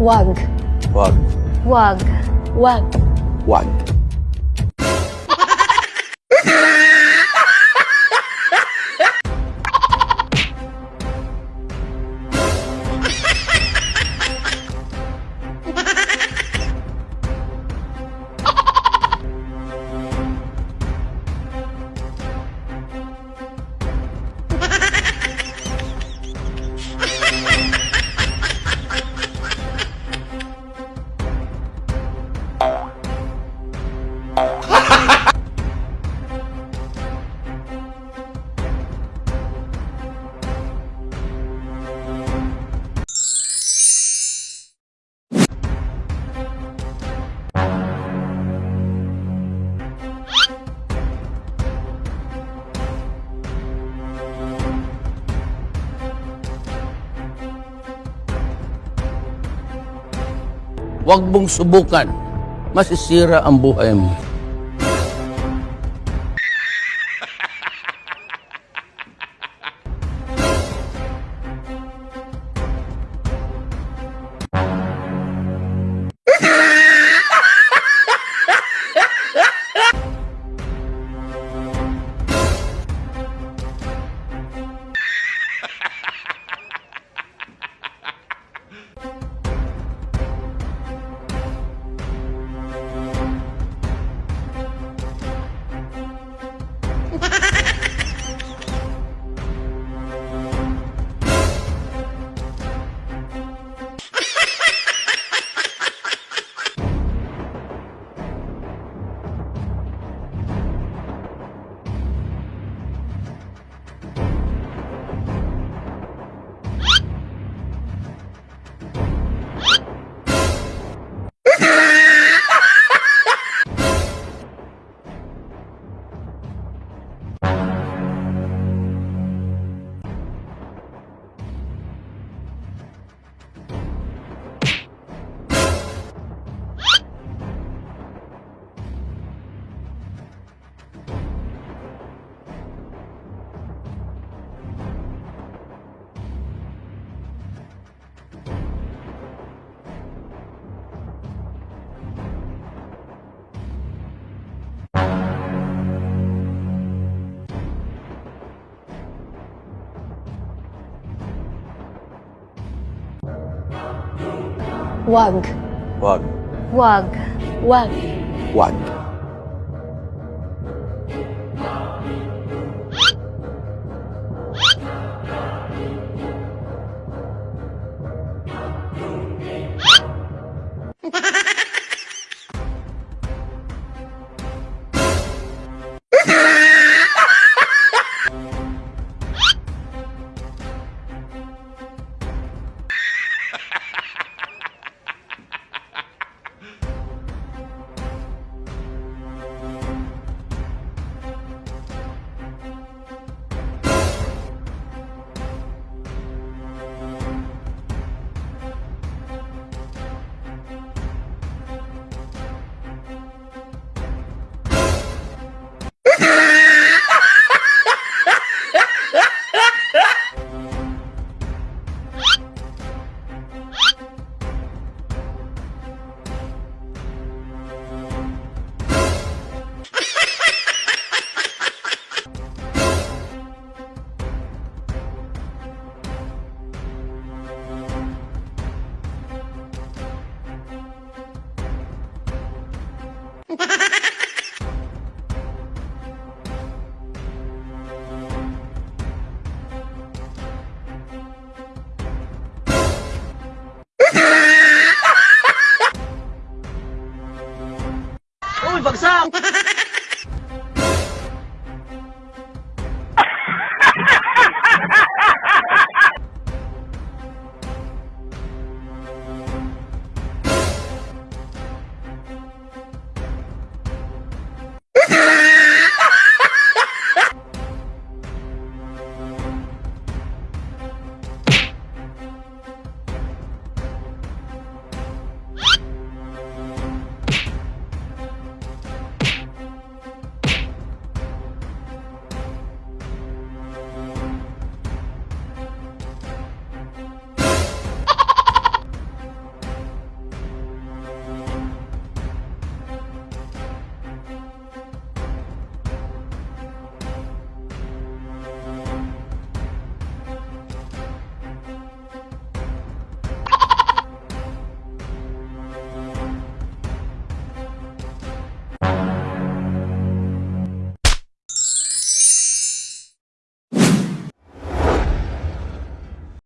Wag. Wag. Wag. Wag. Wag. Huwag mong subukan. Masisira ang buhay mo. Wag. Wag. Wag. Wag. Wag. ôi vật sao?